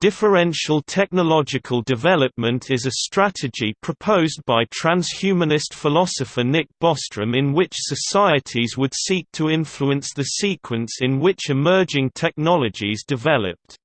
Differential technological development is a strategy proposed by transhumanist philosopher Nick Bostrom in which societies would seek to influence the sequence in which emerging technologies developed.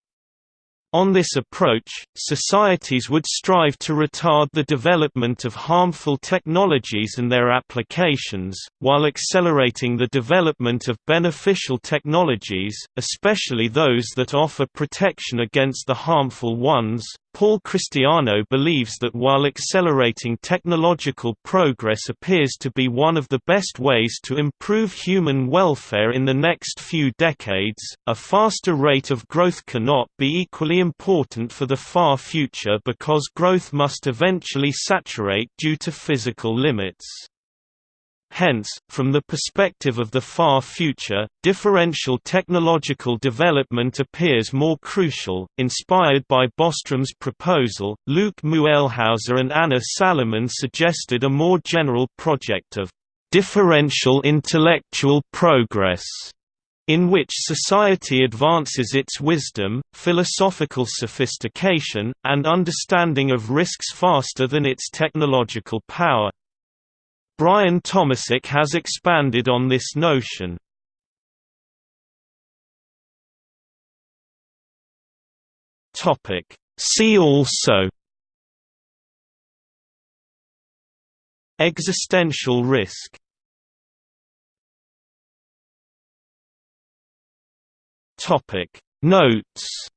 On this approach, societies would strive to retard the development of harmful technologies and their applications, while accelerating the development of beneficial technologies, especially those that offer protection against the harmful ones. Paul Christiano believes that while accelerating technological progress appears to be one of the best ways to improve human welfare in the next few decades, a faster rate of growth cannot be equally important for the far future because growth must eventually saturate due to physical limits. Hence, from the perspective of the far future, differential technological development appears more crucial. Inspired by Bostrom's proposal, Luke Muehlhauser and Anna Salamon suggested a more general project of differential intellectual progress in which society advances its wisdom, philosophical sophistication, and understanding of risks faster than its technological power. Brian Tomasik has expanded on this notion. See also Existential risk Notes